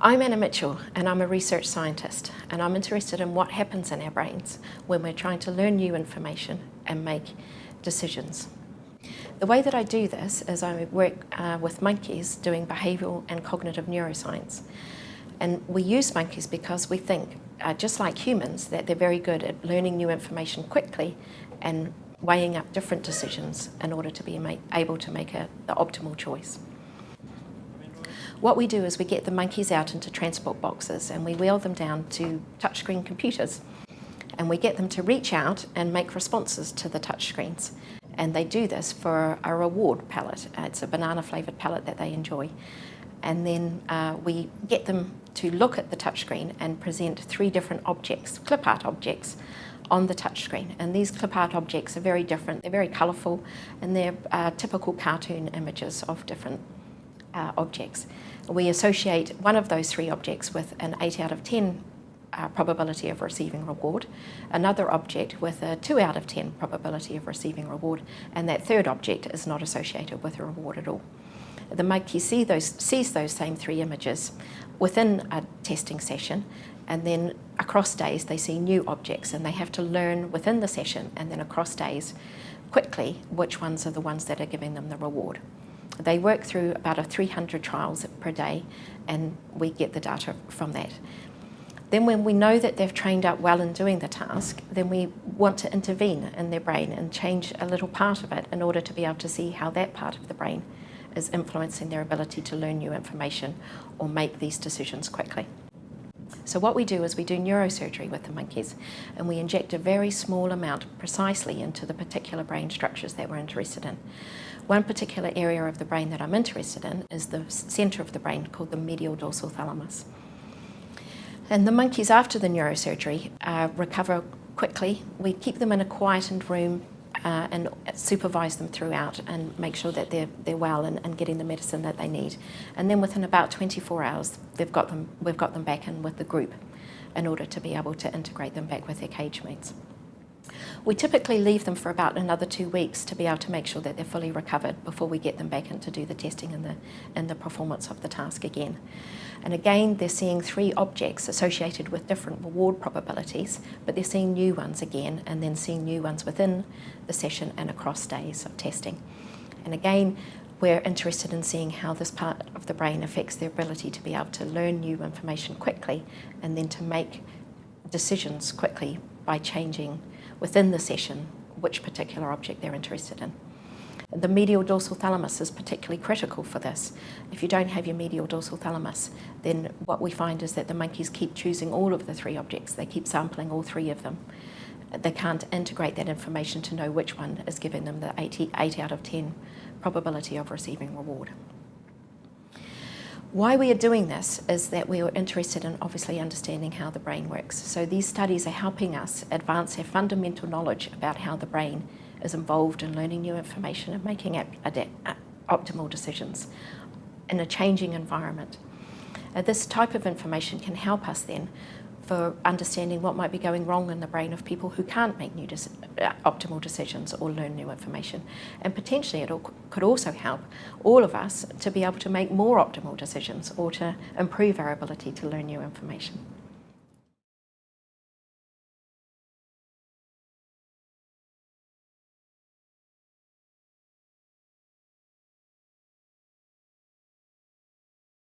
I'm Anna Mitchell and I'm a research scientist and I'm interested in what happens in our brains when we're trying to learn new information and make decisions. The way that I do this is I work uh, with monkeys doing behavioural and cognitive neuroscience. And we use monkeys because we think, uh, just like humans, that they're very good at learning new information quickly and weighing up different decisions in order to be able to make a, the optimal choice. What we do is we get the monkeys out into transport boxes and we wheel them down to touchscreen computers and we get them to reach out and make responses to the touchscreens. And they do this for a reward palette. It's a banana flavoured palette that they enjoy. And then uh, we get them to look at the touchscreen and present three different objects, clip art objects, on the touchscreen. And these clip art objects are very different. They're very colourful and they're uh, typical cartoon images of different uh, objects. We associate one of those three objects with an 8 out of 10 uh, probability of receiving reward, another object with a 2 out of 10 probability of receiving reward, and that third object is not associated with a reward at all. The monkey see those, sees those same three images within a testing session and then across days they see new objects and they have to learn within the session and then across days quickly which ones are the ones that are giving them the reward. They work through about a 300 trials per day and we get the data from that. Then when we know that they've trained up well in doing the task, then we want to intervene in their brain and change a little part of it in order to be able to see how that part of the brain is influencing their ability to learn new information or make these decisions quickly. So what we do is we do neurosurgery with the monkeys and we inject a very small amount precisely into the particular brain structures that we're interested in. One particular area of the brain that I'm interested in is the centre of the brain called the medial dorsal thalamus. And the monkeys after the neurosurgery uh, recover quickly. We keep them in a quietened room uh, and supervise them throughout and make sure that they're, they're well and, and, getting the medicine that they need. And then within about 24 hours, they've got them, we've got them back in with the group in order to be able to integrate them back with their cage mates. We typically leave them for about another two weeks to be able to make sure that they're fully recovered before we get them back in to do the testing and the, and the performance of the task again. And again, they're seeing three objects associated with different reward probabilities, but they're seeing new ones again and then seeing new ones within the session and across days of testing. And again, we're interested in seeing how this part of the brain affects their ability to be able to learn new information quickly and then to make decisions quickly by changing within the session which particular object they're interested in. The medial dorsal thalamus is particularly critical for this. If you don't have your medial dorsal thalamus, then what we find is that the monkeys keep choosing all of the three objects. They keep sampling all three of them. They can't integrate that information to know which one is giving them the 80, 8 out of 10 probability of receiving reward. Why we are doing this is that we are interested in obviously understanding how the brain works. So these studies are helping us advance our fundamental knowledge about how the brain is involved in learning new information and making optimal decisions in a changing environment. Uh, this type of information can help us then for understanding what might be going wrong in the brain of people who can't make new uh, optimal decisions or learn new information. And potentially it could also help all of us to be able to make more optimal decisions or to improve our ability to learn new information.